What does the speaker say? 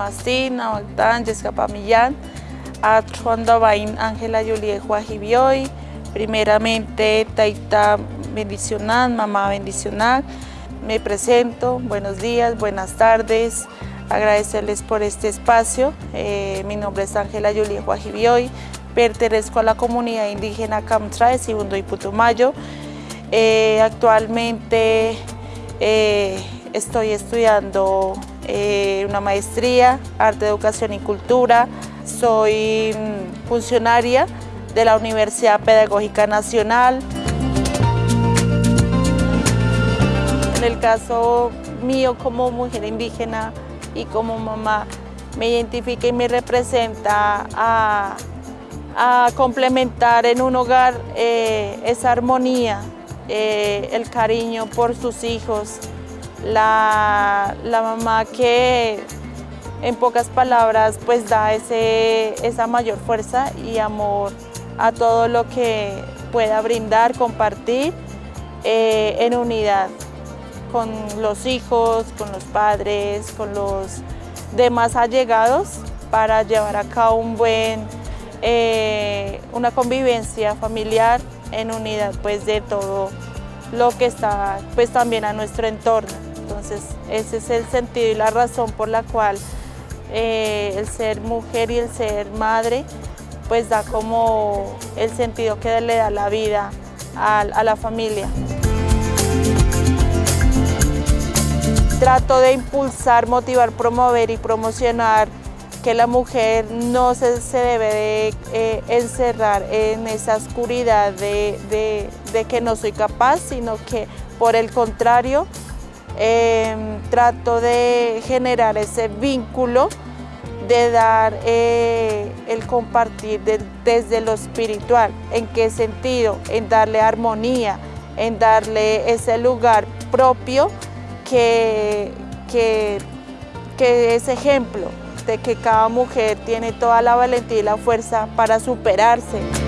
Agustín, Abagdán, Yescapa Millán, Bain, Ángela Julie Juajibioy, primeramente Taita bendicional, mamá bendicional, me presento, buenos días, buenas tardes, agradecerles por este espacio, eh, mi nombre es Ángela Julie Juajibioy, pertenezco a la comunidad indígena Camtra de Segundo y Putumayo, eh, actualmente eh, estoy estudiando eh, una maestría, Arte, Educación y Cultura. Soy mm, funcionaria de la Universidad Pedagógica Nacional. En el caso mío como mujer indígena y como mamá, me identifica y me representa a, complementar en un hogar esa armonía eh, el cariño por sus hijos, la, mamá que en pocas palabras pues da ese, esa mayor fuerza y amor a todo lo que pueda brindar, compartir eh, en unidad con los hijos, con los padres, con los demás allegados para llevar a cabo un buen, eh, una convivencia familiar en unidad pues de todo lo que está pues también a nuestro entorno. Entonces ese es el sentido y la razón por la cual eh, el ser mujer y el ser madre pues da como el sentido que le da la vida a, la familia. Trato de impulsar, motivar, promover y promocionar que la mujer no se, debe de eh, encerrar en esa oscuridad de, que no soy capaz, sino que por el contrario em, trato de generar ese vínculo de dar eh, el compartir desde lo espiritual. ¿En qué sentido? En darle armonía, en darle ese lugar propio que, que, que es ejemplo de que cada mujer tiene toda la valentía y la fuerza para superarse.